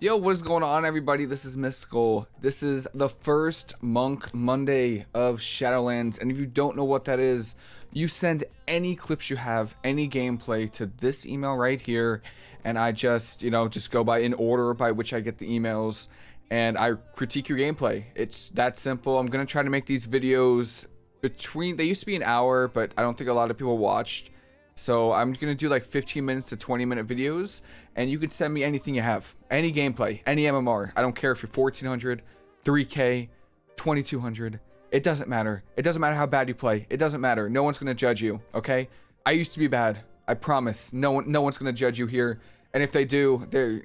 Yo, what is going on, everybody? This is Mystical. This is the first Monk Monday of Shadowlands, and if you don't know what that is, you send any clips you have, any gameplay to this email right here, and I just, you know, just go by in order by which I get the emails, and I critique your gameplay. It's that simple. I'm gonna try to make these videos between. They used to be an hour, but I don't think a lot of people watched. So I'm gonna do like 15 minutes to 20 minute videos, and you can send me anything you have, any gameplay, any MMR. I don't care if you're 1400, 3K, 2200. It doesn't matter. It doesn't matter how bad you play. It doesn't matter. No one's gonna judge you. Okay? I used to be bad. I promise. No one, no one's gonna judge you here. And if they do, they're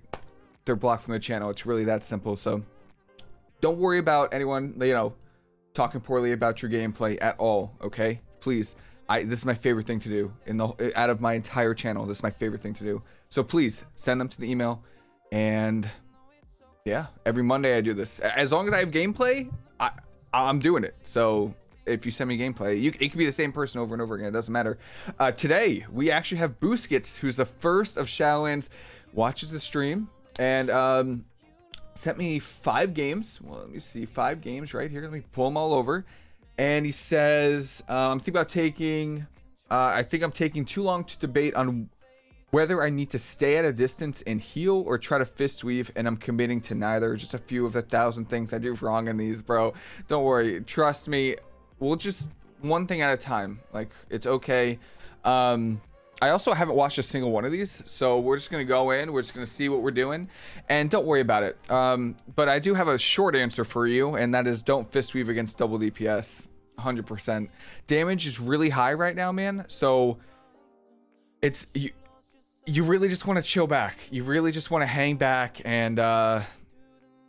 they're blocked from the channel. It's really that simple. So don't worry about anyone, you know, talking poorly about your gameplay at all. Okay? Please. I this is my favorite thing to do in the out of my entire channel. This is my favorite thing to do. So please send them to the email, and yeah, every Monday I do this. As long as I have gameplay, I I'm doing it. So if you send me gameplay, you it could be the same person over and over again. It doesn't matter. Uh, today we actually have Booskits, who's the first of Shadowlands, watches the stream and um, sent me five games. Well, let me see, five games right here. Let me pull them all over and he says, uh, I'm thinking about taking, uh, I think I'm taking too long to debate on whether I need to stay at a distance and heal or try to fist weave, and I'm committing to neither. Just a few of the thousand things I do wrong in these, bro. Don't worry. Trust me. We'll just one thing at a time. Like, it's okay. Um, I also haven't watched a single one of these, so we're just gonna go in. We're just gonna see what we're doing, and don't worry about it. Um, but I do have a short answer for you, and that is don't fist weave against double DPS. 100%. Damage is really high right now, man. So it's you. You really just want to chill back. You really just want to hang back and uh,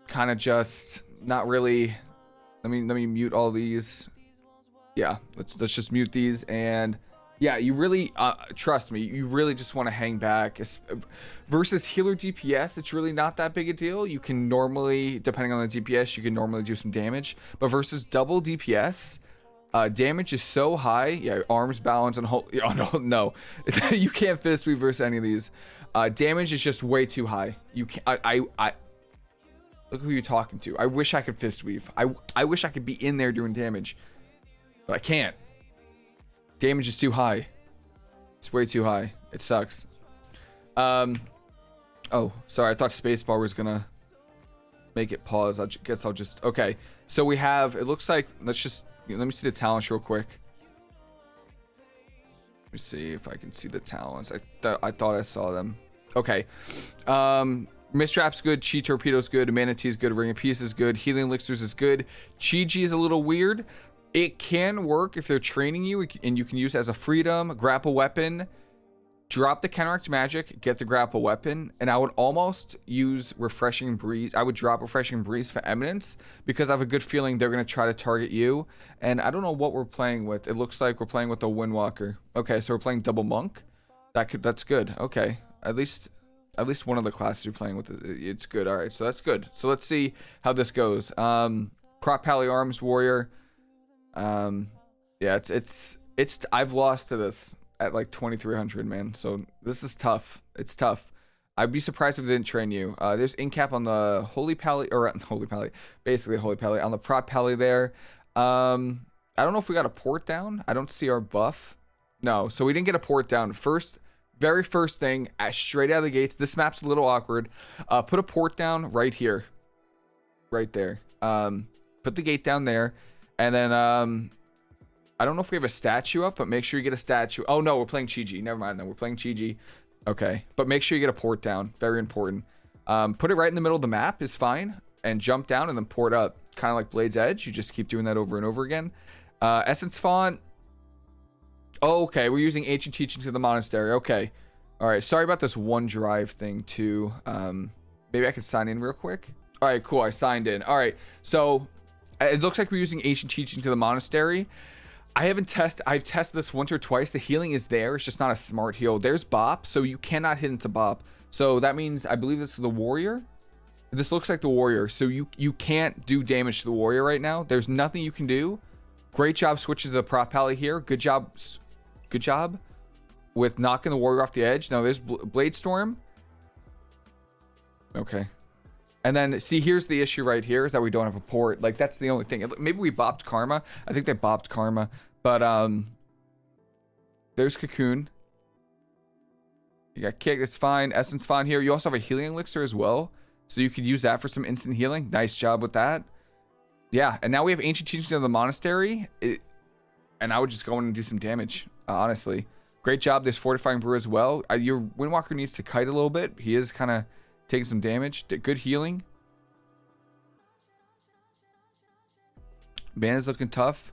kind of just not really. Let me let me mute all these. Yeah, let's let's just mute these and yeah, you really, uh, trust me, you really just want to hang back. Versus healer DPS, it's really not that big a deal. You can normally, depending on the DPS, you can normally do some damage. But versus double DPS, uh, damage is so high. Yeah, arms balance and hold. Oh, no, no. you can't fist reverse any of these. Uh, damage is just way too high. You can't, I, I, I, look who you're talking to. I wish I could fist weave. I, I wish I could be in there doing damage, but I can't. Damage is too high. It's way too high. It sucks. Um. Oh, sorry. I thought spacebar was gonna make it pause. I guess I'll just. Okay. So we have. It looks like. Let's just. Let me see the talents real quick. Let me see if I can see the talents. I th I thought I saw them. Okay. Um. Mist Wrap's good, Chi Torpedo's good, Mana Tea's good, Ring of Peace is good, Healing Elixirs is good, Chi-Ji is a little weird. It can work if they're training you and you can use as a freedom, grapple weapon, drop the counteract magic, get the grapple weapon, and I would almost use refreshing breeze. I would drop refreshing breeze for eminence because I have a good feeling they're going to try to target you. And I don't know what we're playing with. It looks like we're playing with the Windwalker. Okay, so we're playing double monk. That could that's good. Okay. At least at least one of the classes you're playing with it's good. All right. So that's good. So let's see how this goes. Um Prot Pally Arms Warrior um, yeah, it's it's it's I've lost to this at like 2300, man. So this is tough. It's tough. I'd be surprised if they didn't train you. Uh, there's incap on the Holy Pally, or Holy Pally, basically Holy Pally, on the Prot Pally there. Um, I don't know if we got a port down. I don't see our buff. No, so we didn't get a port down. First, very first thing, straight out of the gates, this map's a little awkward. Uh, put a port down right here. Right there. Um, put the gate down there. And then, um, I don't know if we have a statue up, but make sure you get a statue. Oh, no, we're playing Chi-Ji. Never mind, then. We're playing Chi-Ji. Okay. But make sure you get a port down. Very important. Um, put it right in the middle of the map is fine. And jump down and then port up. Kind of like Blade's Edge. You just keep doing that over and over again. Uh, Essence Font. Oh, okay. We're using Ancient Teaching to the Monastery. Okay. All right. Sorry about this OneDrive thing, too. Um, maybe I can sign in real quick. All right, cool. I signed in. All right. So it looks like we're using ancient teaching to the monastery. I haven't tested. I've tested this once or twice. The healing is there. It's just not a smart heal. There's Bop, so you cannot hit into Bop. So that means I believe this is the warrior. This looks like the warrior. So you you can't do damage to the warrior right now. There's nothing you can do. Great job switching to the prot pally here. Good job. Good job with knocking the warrior off the edge. Now there's Blade Storm. Okay. And then see, here's the issue right here is that we don't have a port. Like that's the only thing. Maybe we bopped Karma. I think they bopped Karma, but um, there's Cocoon. You got Kick. It's fine. Essence fine here. You also have a healing elixir as well, so you could use that for some instant healing. Nice job with that. Yeah, and now we have ancient teachings of the monastery, it, and I would just go in and do some damage. Honestly, great job. There's fortifying brew as well. Uh, your Windwalker needs to kite a little bit. He is kind of taking some damage. Good healing. Man is looking tough.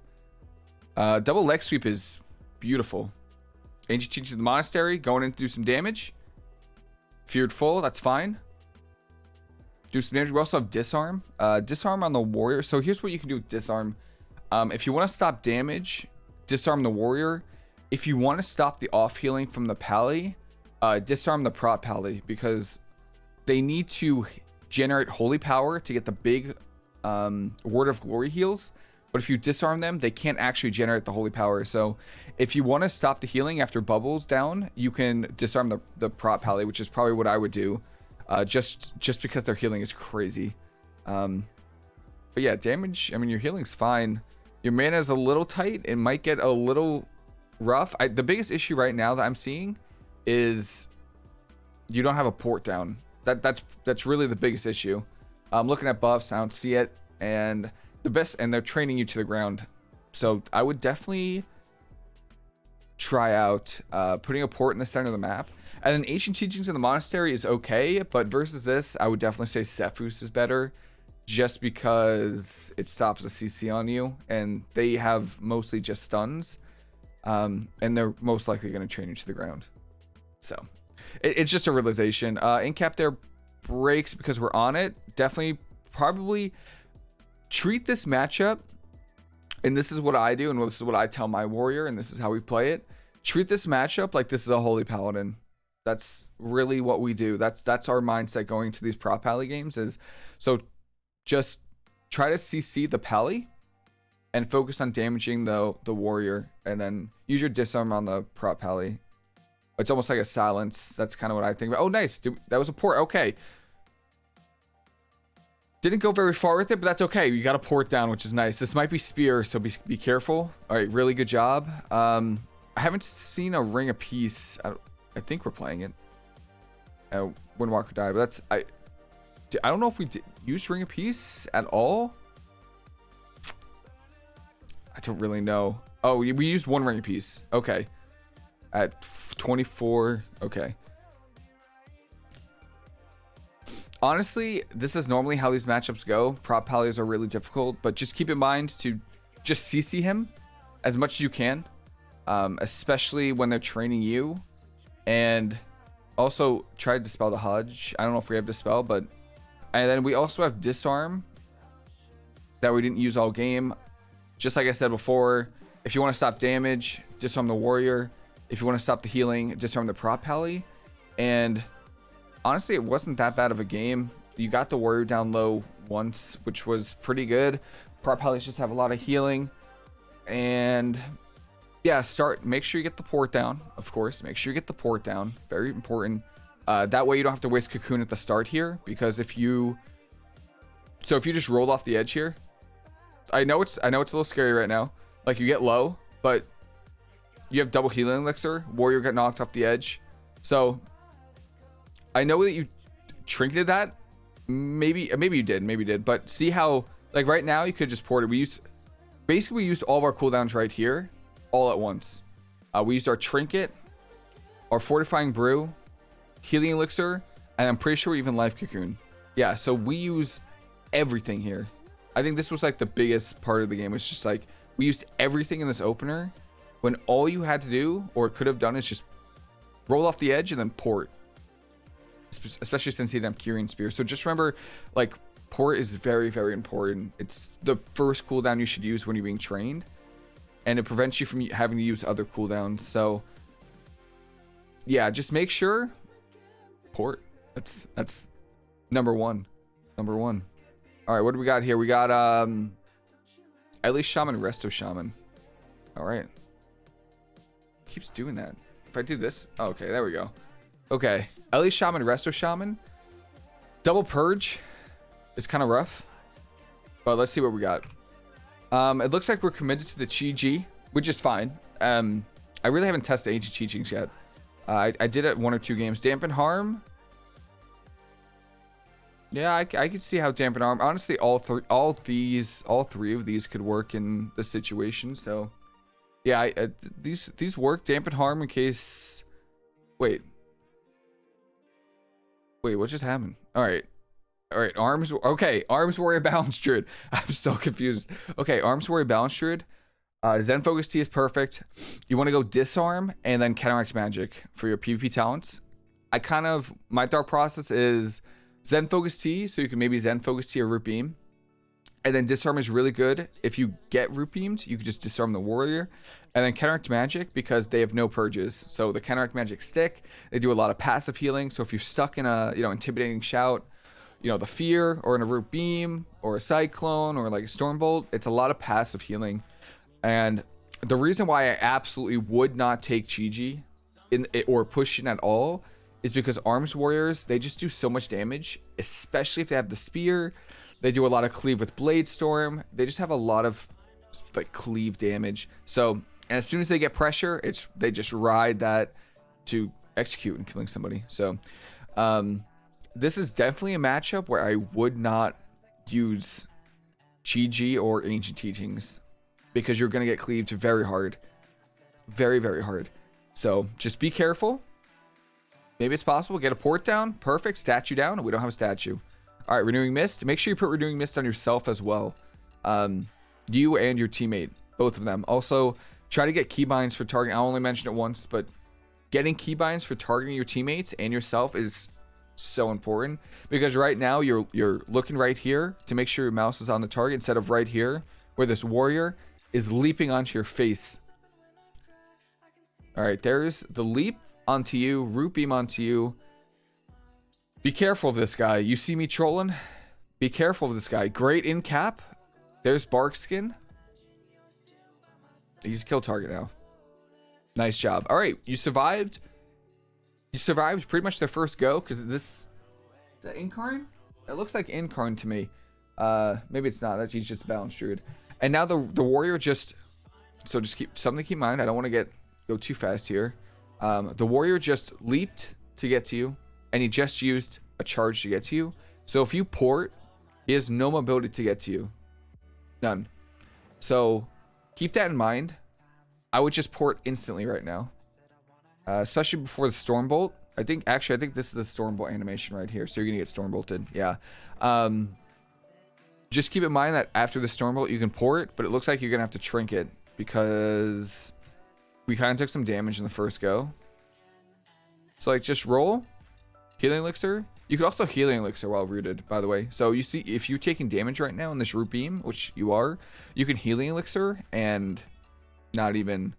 Uh, double leg sweep is beautiful. Ancient Teachings of the Monastery, going in to do some damage. Feared Full, that's fine. Do some damage. We also have Disarm. Uh, disarm on the Warrior. So here's what you can do with Disarm. Um, if you want to stop damage, Disarm the Warrior. If you want to stop the off healing from the Pally, uh, disarm the Prot Pally because they need to generate holy power to get the big um, word of glory heals. But if you disarm them, they can't actually generate the holy power. So if you want to stop the healing after bubbles down, you can disarm the, the prot pally, which is probably what I would do. Uh, just just because their healing is crazy. Um, but yeah, damage, I mean, your healing's fine. Your mana is a little tight. It might get a little rough. I, the biggest issue right now that I'm seeing is you don't have a port down that that's that's really the biggest issue. I'm looking at buffs, I don't see it, and the best, and they're training you to the ground. So I would definitely try out uh, putting a port in the center of the map. And then ancient teachings in the monastery is okay, but versus this, I would definitely say Sephuz is better, just because it stops a CC on you, and they have mostly just stuns, um, and they're most likely going to train you to the ground. So it, it's just a realization. Uh, Incap there breaks because we're on it. Definitely, probably treat this matchup, and this is what I do, and this is what I tell my warrior, and this is how we play it. Treat this matchup like this is a holy paladin. That's really what we do. That's that's our mindset going to these prot pally games. Is so just try to CC the pally and focus on damaging the the warrior, and then use your disarm on the prot pally it's almost like a silence. That's kind of what I think about. Oh, nice. That was a port. Okay. Didn't go very far with it, but that's okay. You got a port down, which is nice. This might be spear, so be, be careful. All right, really good job. Um, I haven't seen a ring peace. I, I think we're playing it. Uh, Windwalker die, but that's I. I don't know if we used ring peace at all. I don't really know. Oh, we used one ring peace. Okay at 24. Okay. Honestly, this is normally how these matchups go. Prot pallies are really difficult, but just keep in mind to just CC him as much as you can, um, especially when they're training you. And also try to dispel the Hodge. I don't know if we have dispel, but and then we also have disarm that we didn't use all game. Just like I said before, if you want to stop damage, disarm the warrior. If you want to stop the healing, disarm the prot pally. And honestly, it wasn't that bad of a game. You got the warrior down low once, which was pretty good. Prot pallies just have a lot of healing. And yeah, start. Make sure you get the port down, of course. Make sure you get the port down. Very important. Uh, that way you don't have to waste cocoon at the start here. Because if you... So if you just roll off the edge here... I know it's I know it's a little scary right now. Like you get low, but you have double healing elixir. Warrior got knocked off the edge. So I know that you trinketed that. Maybe maybe you did. Maybe you did. But see how like right now you could just port it. We used basically we used all of our cooldowns right here all at once. Uh, we used our trinket, our fortifying brew, healing elixir, and I'm pretty sure we even life cocoon. Yeah, so we use everything here. I think this was like the biggest part of the game. It's just like we used everything in this opener when all you had to do or could have done is just roll off the edge and then port especially since he didn't have Kyrian Spear. So just remember, like, port is very, very important. It's the first cooldown you should use when you're being trained, and it prevents you from having to use other cooldowns. So, yeah, just make sure port. That's that's number one. Number one. All right, what do we got here? We got um, at least Shaman, Resto Shaman. All right keeps doing that. If I do this, oh, okay, there we go. Okay, Elesh Shaman, Resto Shaman, Double Purge. is kind of rough. But let's see what we got. Um, it looks like we're committed to the Chi-Ji, which is fine. Um, I really haven't tested ancient teachings yet. Uh, I, I did it one or two games. Dampen harm. Yeah, I, I could see how dampen harm. Honestly, all three, all these, all three of these could work in the situation. So, yeah, I, uh, these these work. Dampen harm in case. Wait. Wait, what just happened? All right. All right, arms. Okay, arms warrior balance druid. I'm so confused. Okay, arms warrior balance druid. Uh, Zen Focus Tea is perfect. You want to go Disarm and then Counteract Magic for your PvP talents. I kind of, my thought process is Zen Focus Tea, so you can maybe Zen Focus Tea or Root Beam. And then Disarm is really good. If you get Root Beamed, you can just Disarm the Warrior. And then Counteract Magic, because they have no purges. So the Counteract Magic stick, they do a lot of passive healing. So if you're stuck in a, you know, Intimidating Shout, you know, the Fear, or in a Root Beam, or a Cyclone, or like a Stormbolt, it's a lot of passive healing. And the reason why I absolutely would not take Chi-Ji in eh, or push in at all is because arms warriors they just do so much damage, especially if they have the spear. They do a lot of cleave with blade storm. They just have a lot of like cleave damage. So as soon as they get pressure, it's they just ride that to execute and killing somebody. So um, this is definitely a matchup where I would not use Chi-Ji or Ancient Teachings because you're going to get cleaved very hard. Very, very hard. So just be careful. Maybe it's possible. Get a port down. Perfect. Statue down. We don't have a statue. All right, Renewing Mist. Make sure you put Renewing Mist on yourself as well. Um, you and your teammate. Both of them. Also, try to get keybinds for targeting. I only mentioned it once, but getting keybinds for targeting your teammates and yourself is so important because right now you're you're looking right here to make sure your mouse is on the target instead of right here where this warrior is leaping onto your face. All right, there's the leap onto you, root beam onto you. Be careful of this guy. You see me trolling? Be careful of this guy. Great in cap. There's bark skin. He's a kill target now. Nice job. All right, you survived. You survived pretty much the first go because this is that Incarn? It looks like Incarn to me. Uh, maybe it's not. That he's just balanced druid. And now the the warrior just so just keep something to keep in mind. I don't want to get go too fast here. Um, the warrior just leaped to get to you, and he just used a charge to get to you. So if you port, he has no mobility to get to you. None. So keep that in mind. I would just port instantly right now. Uh, especially before the Stormbolt. I think, actually, I think this is the Stormbolt animation right here. So you're going to get Stormbolted. Yeah. Um, just keep in mind that after the Stormbolt, you can port, but it looks like you're going to have to Trinket because we kind of took some damage in the first go. So, like, just roll. Healing Elixir. You could also Healing Elixir while rooted, by the way. So, you see, if you're taking damage right now in this Root Beam, which you are, you can Healing Elixir and not even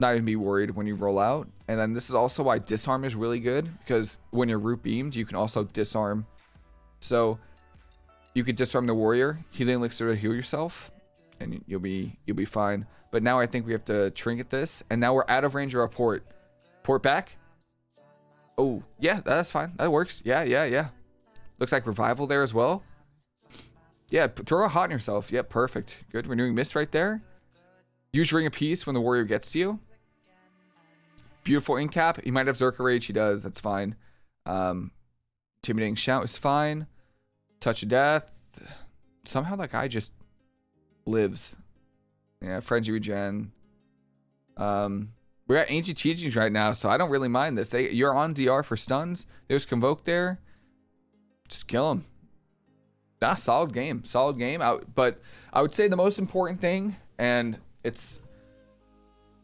not even be worried when you roll out. And then this is also why Disarm is really good, because when you're Root Beamed, you can also Disarm. So, you could disarm the warrior, healing elixir to heal yourself, and you'll be you'll be fine. But now I think we have to trinket this, and now we're out of range of our port. Port back. Oh yeah, that's fine. That works. Yeah, yeah, yeah. Looks like revival there as well. Yeah, throw a hot on yourself. Yeah, perfect. Good. Renewing mist right there. Use ring of peace when the warrior gets to you. Beautiful in cap. He might have Zerka rage. He does. That's fine. Um, intimidating shout is fine. Touch of Death. Somehow that guy just lives. Yeah, Frenzy Regen. Um, we're at Ancient Teachings right now, so I don't really mind this. They You're on DR for stuns. There's Convoke there. Just kill him. Nah, solid game. Solid game. I, but I would say the most important thing, and it's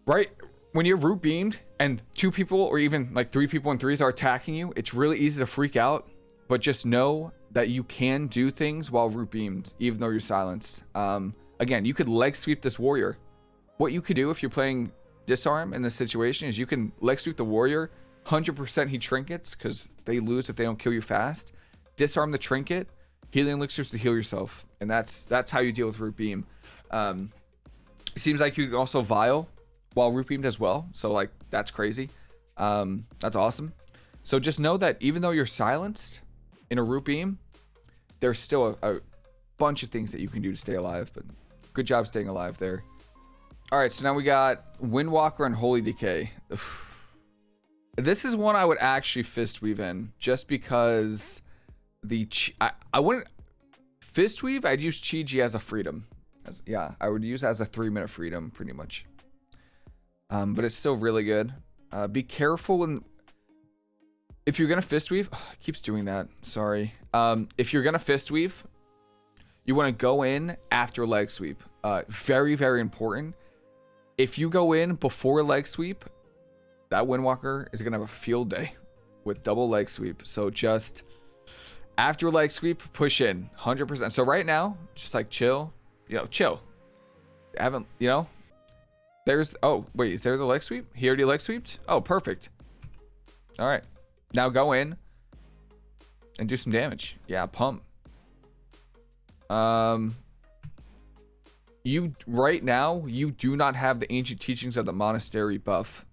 right when you're root beamed and two people or even like three people and threes are attacking you, it's really easy to freak out. But just know that you can do things while root beamed, even though you're silenced. Um, again, you could leg sweep this warrior. What you could do if you're playing disarm in this situation is you can leg sweep the warrior. 100% he trinkets because they lose if they don't kill you fast. Disarm the trinket, healing elixirs to heal yourself, and that's that's how you deal with root beam. Um, seems like you can also vial while root beamed as well, so like that's crazy. Um, that's awesome. So just know that even though you're silenced, in a root beam, there's still a, a bunch of things that you can do to stay alive, but good job staying alive there. All right, so now we got Windwalker and Holy DK. This is one I would actually fist weave in, just because the I, I wouldn't fist weave. I'd use Chi-Ji as a freedom. As, yeah, I would use as a three minute freedom pretty much. Um, but it's still really good. Uh, be careful when if you're gonna fist weave. Keeps doing that. Sorry. Um, if you're gonna fist weave, you want to go in after leg sweep. Uh, very very important. If you go in before leg sweep, that Windwalker is gonna have a field day with double leg sweep. So just after leg sweep, push in 100%. So right now, just like chill, you know, chill. I haven't, you know, there's, oh, wait, is there the leg sweep? He already leg sweeped? Oh, perfect. All right. Now go in and do some damage. Yeah, pump. Um, you, right now, you do not have the ancient teachings of the monastery buff.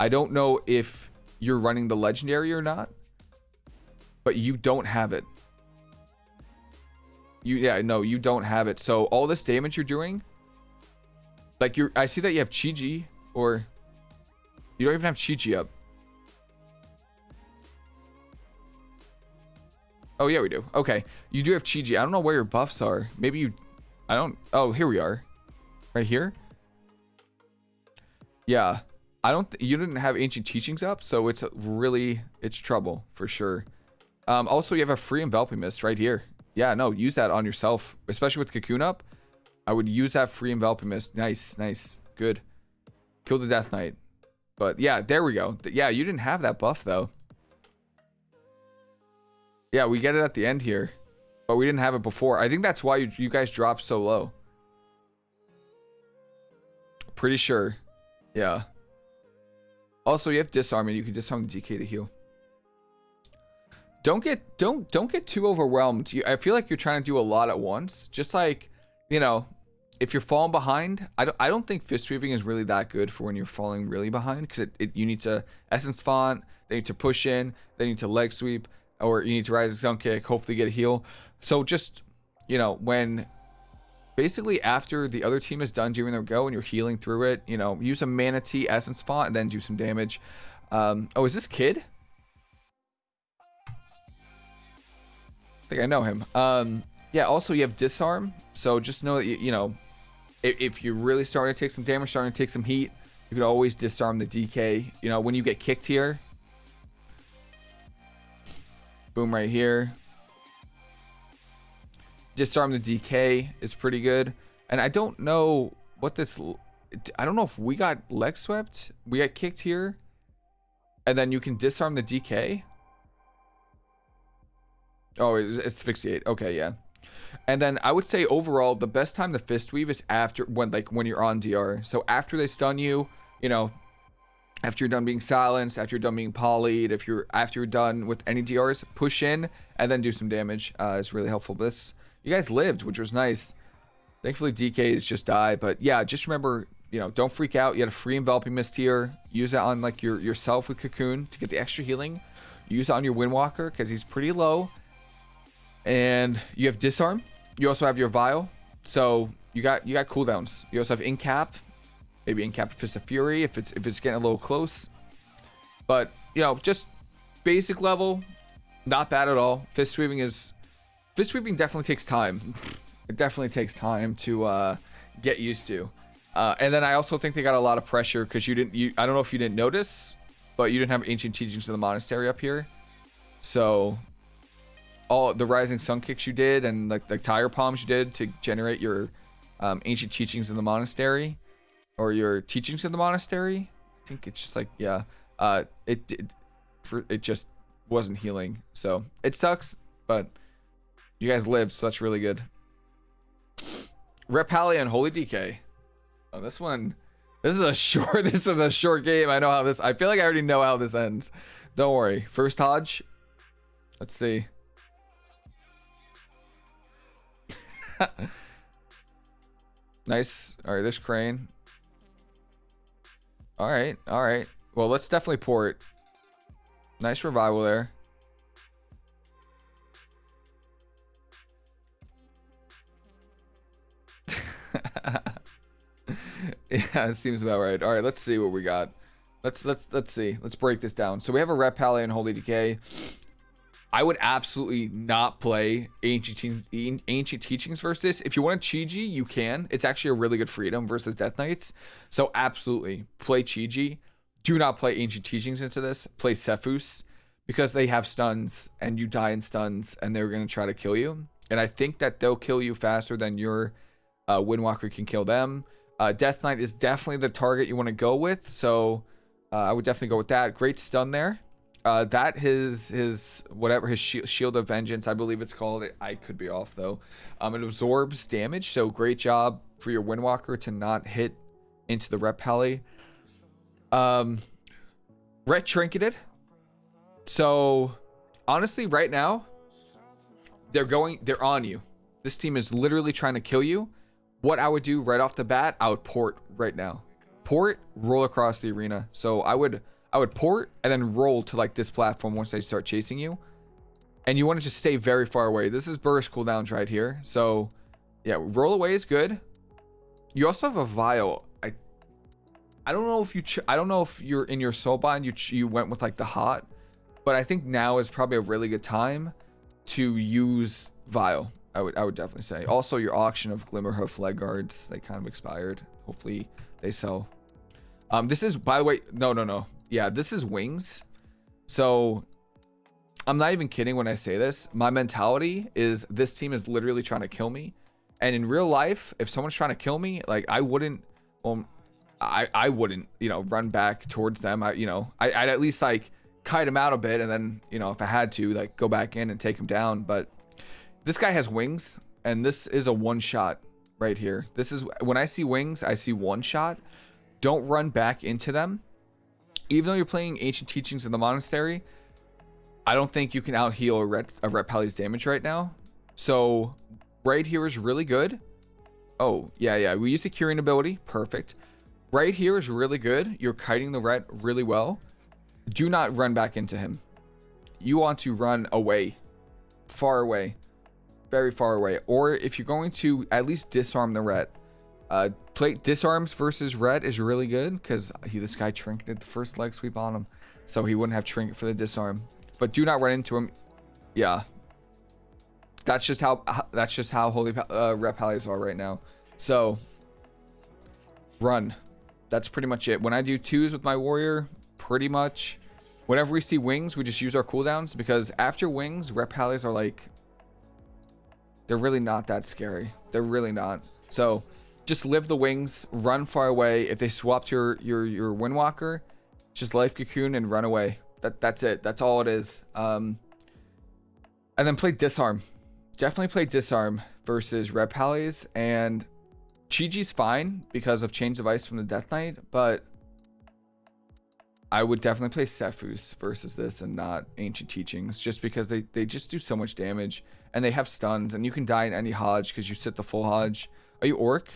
I don't know if you're running the legendary or not, but you don't have it. You yeah, no, you don't have it. So all this damage you're doing, like you're I see that you have Chi-Ji or you don't even have Chi-Ji up. Oh yeah, we do. Okay. You do have Chi-Ji. I don't know where your buffs are. Maybe you I don't Oh, here we are. Right here? Yeah. I don't. you didn't have ancient teachings up, so it's really it's trouble for sure. Um, also, you have a free enveloping mist right here. Yeah, no, use that on yourself, especially with cocoon up. I would use that free enveloping mist. Nice, nice, good. Kill the death knight. But yeah, there we go. Yeah, you didn't have that buff though. Yeah, we get it at the end here, but we didn't have it before. I think that's why you, you guys dropped so low. Pretty sure. Yeah. Also, you have disarm and you can disarm the DK to heal. Don't get don't don't get too overwhelmed. You, I feel like you're trying to do a lot at once. Just like, you know, if you're falling behind, I don't I don't think fist weaving is really that good for when you're falling really behind because it, it, you need to essence font, they need to push in, they need to leg sweep, or you need to Rising Sun Kick, hopefully get a heal. So just you know when basically after the other team is done doing their go and you're healing through it, you know, use a manatee Essence Font and then do some damage. Um, oh, is this kid? I think I know him. Um, yeah, also you have disarm, so just know that, you, you know, if, if you're really starting to take some damage, starting to take some heat, you could always disarm the DK. You know, when you get kicked here, boom right here disarm the DK is pretty good. And I don't know what this... I don't know if we got leg swept. We got kicked here. And then you can disarm the DK. Oh, it's asphyxiate. Okay, yeah. And then I would say overall, the best time to fist weave is after when like when you're on DR. So after they stun you, you know, after you're done being silenced, after you're done being polyed, if you're after you're done with any DRs, push in and then do some damage. Uh, it's really helpful. This you guys lived, which was nice. Thankfully, DKs just die. But yeah, just remember, you know, don't freak out. You had a free enveloping mist here. Use it on like your yourself with cocoon to get the extra healing. Use it on your windwalker because he's pretty low. And you have disarm. You also have your vial. So you got you got cooldowns. You also have incap. Maybe incap Fist of Fury if it's if it's getting a little close. But you know, just basic level, not bad at all. Fist sweeping is Fist sweeping definitely takes time. it definitely takes time to uh, get used to. Uh, and then I also think they got a lot of pressure because you didn't. You I don't know if you didn't notice, but you didn't have ancient teachings of the monastery up here. So all the rising sun kicks you did and like the Tiger Palms you did to generate your um, ancient teachings in the monastery or your teachings in the monastery. I think it's just like yeah, uh, it. For it just wasn't healing, so it sucks, but you guys lived, so that's really good. Ret Pally and Holy DK. Oh, this one. This is a short. This is a short game. I know how this. I feel like I already know how this ends. Don't worry. First Hodge. Let's see. nice. All right. There's Crane. All right. All right. Well, let's definitely port. Nice revival there. Yeah, it seems about right. All right, let's see what we got. Let's let's let's see. Let's break this down. So we have a Ret Pally and Holy DK. I would absolutely not play ancient ancient teachings versus this. If you want a Chi-Ji, you can. It's actually a really good freedom versus Death Knights. So absolutely play Chi-Ji. Do not play ancient teachings into this. Play Sephuz because they have stuns and you die in stuns and they're gonna try to kill you. And I think that they'll kill you faster than your uh, Windwalker can kill them. Uh, Death Knight is definitely the target you want to go with. So uh, I would definitely go with that. Great stun there. Uh, that his his whatever his shield of vengeance, I believe it's called. I could be off though. Um, it absorbs damage, so great job for your Windwalker to not hit into the Ret Pally. Um, Trinketed. So honestly, right now, they're going, they're on you. This team is literally trying to kill you. What I would do right off the bat, I would port right now. Port, roll across the arena. So I would I would port and then roll to like this platform once they start chasing you. And you want to just stay very far away. This is burst cooldowns right here. So yeah, roll away is good. You also have a vial. I I don't know if you I don't know if you're in your soulbind you you went with like the hot, but I think now is probably a really good time to use vial. I would I would definitely say. Also your auction of Glimmerhoof leg guards, they kind of expired. Hopefully they sell. Um this is by the way, no no no yeah, this is wings. So I'm not even kidding when I say this. My mentality is this team is literally trying to kill me. And in real life, if someone's trying to kill me, like I wouldn't, well, I, I wouldn't, you know, run back towards them. I, you know, I, I'd at least like kite him out a bit. And then, you know, if I had to like go back in and take him down. But this guy has wings and this is a one shot right here. This is when I see wings, I see one shot. Don't run back into them even though you're playing ancient teachings in the monastery, I don't think you can out heal a Ret, a Pally's damage right now. So right here is really good. Oh, yeah, yeah. We use the curing ability. Perfect. Right here is really good. You're kiting the Ret really well. Do not run back into him. You want to run away. Far away. Very far away. Or if you're going to at least disarm the Ret, uh, play disarms versus red is really good because he this guy trinketed the first leg sweep on him, so he wouldn't have trinket for the disarm. But do not run into him. Yeah, that's just how that's just how holy uh, Ret Pallies are right now. So run. That's pretty much it. When I do twos with my warrior, pretty much whenever we see wings, we just use our cooldowns because after wings, Ret Pallies are like they're really not that scary. They're really not. So just live the wings, run far away. If they swapped your your your Windwalker, just life cocoon and run away. That that's it. That's all it is. Um, and then play disarm. Definitely play disarm versus Ret Pallies and Chi-Ji's fine because of Chains of Ice from the Death Knight, but I would definitely play Sephuz versus this and not Ancient Teachings just because they, they just do so much damage and they have stuns and you can die in any Hodge because you sit the full Hodge. Are you Orc?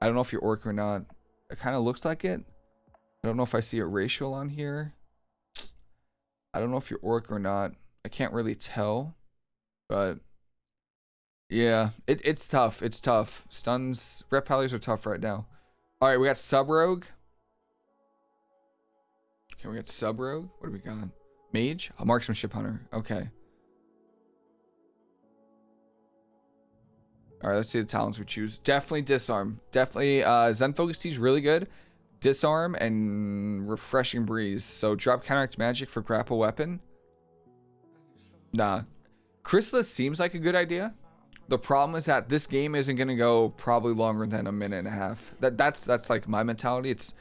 I don't know if you're orc or not. It kind of looks like it. I don't know if I see a racial on here. I don't know if you're orc or not. I can't really tell. But yeah, it, it's tough. It's tough. Stuns, Pallies are tough right now. All right, we got Sub Rogue. Okay, we got Sub Rogue. What do we got? Mage? A marksmanship hunter. Okay. All right, let's see the talents we choose. Definitely disarm. Definitely uh, Zen Focus Tea is really good. Disarm and Refreshing Breeze. So drop counteract magic for grapple weapon. Nah. Chrysalis seems like a good idea. The problem is that this game isn't gonna go probably longer than a minute and a half. That that's that's like my mentality. It's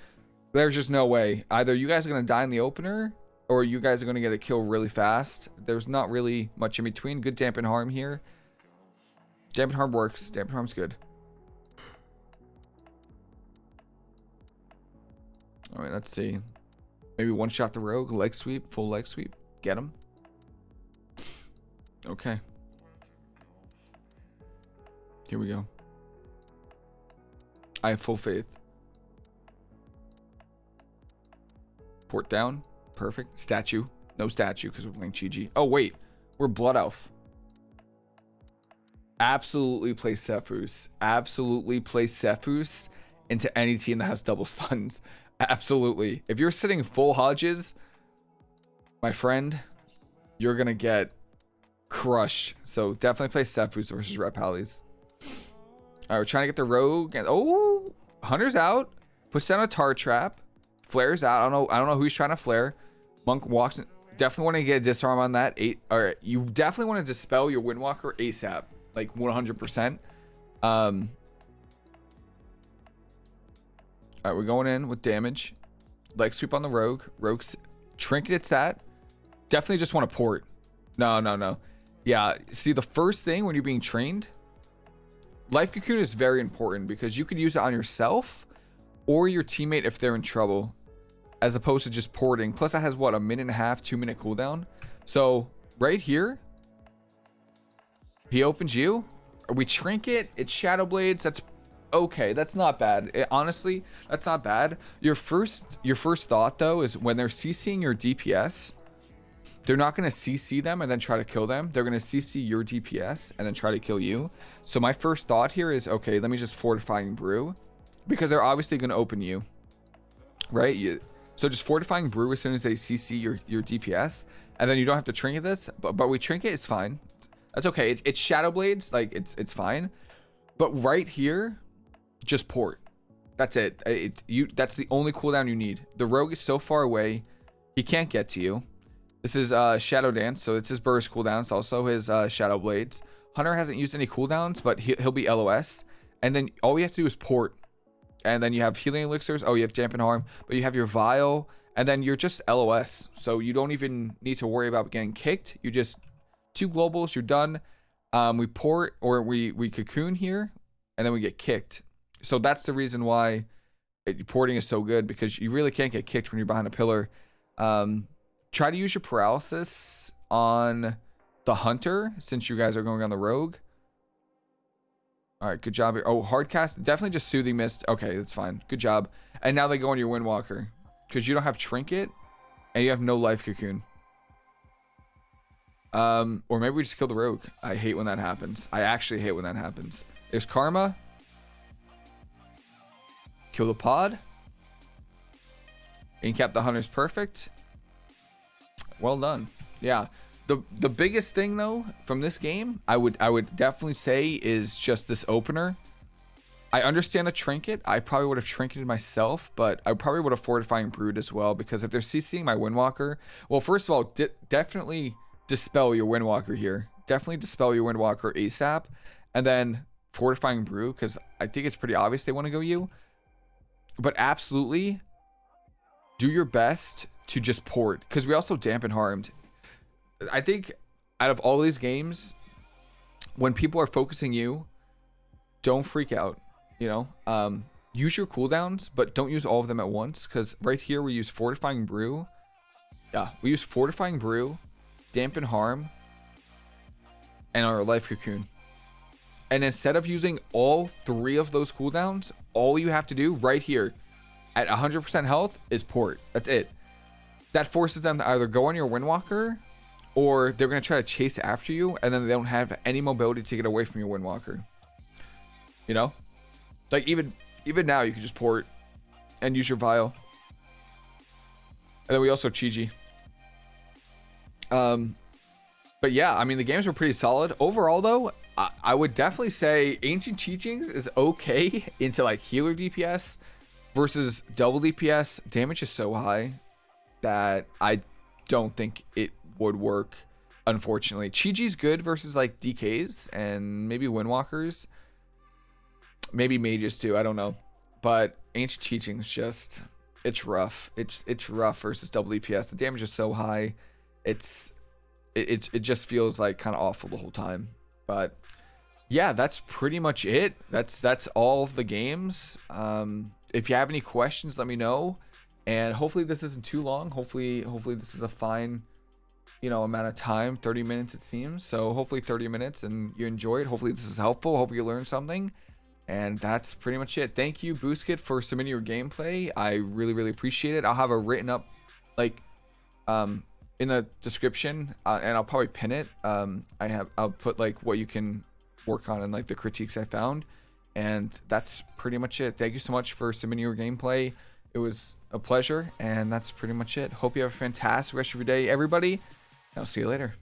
there's just no way. Either you guys are gonna die in the opener, or you guys are gonna get a kill really fast. There's not really much in between. Good dampen harm here. Dampen Harm works. Dampen Harm's good. Alright, let's see. Maybe one shot the rogue, leg sweep, full leg sweep. Get him. Okay. Here we go. I have full faith. Port down. Perfect. Statue. No statue because we're playing Chi-Ji. Oh, wait. We're Blood Elf. Absolutely play Sephuz. Absolutely play Sephuz into any team that has double stuns. Absolutely. If you're sitting full Hodges, my friend, you're going to get crushed. So definitely play Sephuz versus Ret Pallies. All right, we're trying to get the Rogue. Oh, Hunter's out. Puts down a tar trap. Flares out. I don't know. I don't know who he's trying to flare. Monk walks in. Definitely want to get a disarm on that. Eight. All right. You definitely want to dispel your Windwalker ASAP. Like 100%. Um, all right, we're going in with damage. Leg sweep on the rogue. Rogue's trinket it's at. Definitely just want to port. No, no, no. Yeah, see the first thing when you're being trained, life cocoon is very important because you could use it on yourself or your teammate if they're in trouble as opposed to just porting. Plus that has what, a minute and a half, two minute cooldown. So right here, he opens you. We trinket, it's shadow blades. That's okay. That's not bad. It, honestly, that's not bad. Your first, your first thought though is when they're CCing your DPS, they're not going to CC them and then try to kill them. They're going to CC your DPS and then try to kill you. So my first thought here is, okay, let me just fortifying brew because they're obviously going to open you, right? You, so just fortifying brew as soon as they CC your, your DPS and then you don't have to trinket this, but, but we trinket is fine. That's okay. It, it's shadow blades. Like it's, it's fine. But right here, just port. That's it. it. You That's the only cooldown you need. The rogue is so far away. He can't get to you. This is uh, Shadow Dance, so it's his burst cooldown. It's also his uh, Shadow Blades. Hunter hasn't used any cooldowns, but he, will be LOS. And then all we have to do is port. And then you have healing elixirs. Oh, you have dampen harm, but you have your vial. And then you're just LOS. So you don't even need to worry about getting kicked. You just two globals, you're done. Um, we port or we, we cocoon here, and then we get kicked. So that's the reason why porting is so good because you really can't get kicked when you're behind a pillar. Um, try to use your paralysis on the hunter since you guys are going on the rogue. All right, good job here. Oh, hard cast, definitely just soothing mist. Okay, that's fine. Good job. And now they go on your windwalker because you don't have trinket and you have no life cocoon. Um, or maybe we just kill the rogue. I hate when that happens. I actually hate when that happens. There's karma. Kill the pod. Incap the hunter's perfect. Well done. Yeah. The the biggest thing though from this game, I would I would definitely say is just this opener. I understand the trinket. I probably would have trinketed myself, but I probably would have fortifying brood as well because if they're CCing my windwalker, well, first of all, definitely dispel your windwalker here. Definitely dispel your windwalker ASAP, and then fortifying brew because I think it's pretty obvious they want to go you but absolutely do your best to just port because we also dampen harmed. I think out of all these games, when people are focusing you, don't freak out. You know, um, use your cooldowns, but don't use all of them at once because right here we use fortifying brew. Yeah, we use fortifying brew, dampen harm, and our life cocoon. And instead of using all three of those cooldowns, all you have to do right here at 100% health is port. That's it. That forces them to either go on your Windwalker or they're going to try to chase after you and then they don't have any mobility to get away from your Windwalker. You know? Like even even now you can just port and use your vial. And then we also Chi-Ji. Um but yeah, I mean the games were pretty solid. Overall though, I, would definitely say Ancient Teachings is okay into like healer DPS versus double DPS. Damage is so high that I don't think it would work, unfortunately. Chi-Ji's good versus like DKs and maybe Windwalkers. Maybe mages too, I don't know. But Ancient Teachings just it's rough. It's it's rough versus double DPS. The damage is so high. It's it, it, just feels like kind of awful the whole time. But yeah, that's pretty much it. That's that's all of the games. Um, if you have any questions, let me know. And hopefully this isn't too long. Hopefully, hopefully this is a fine, you know, amount of time. 30 minutes it seems. So hopefully 30 minutes and you enjoy it. Hopefully this is helpful. Hope you learned something. And that's pretty much it. Thank you, Booskit, for submitting your gameplay. I really, really appreciate it. I'll have a written up, like, um, in the description, uh, and I'll probably pin it. Um, I have, I'll put like what you can work on and like the critiques I found. And that's pretty much it. Thank you so much for submitting your gameplay. It was a pleasure, and that's pretty much it. Hope you have a fantastic rest of your day, everybody. I'll see you later.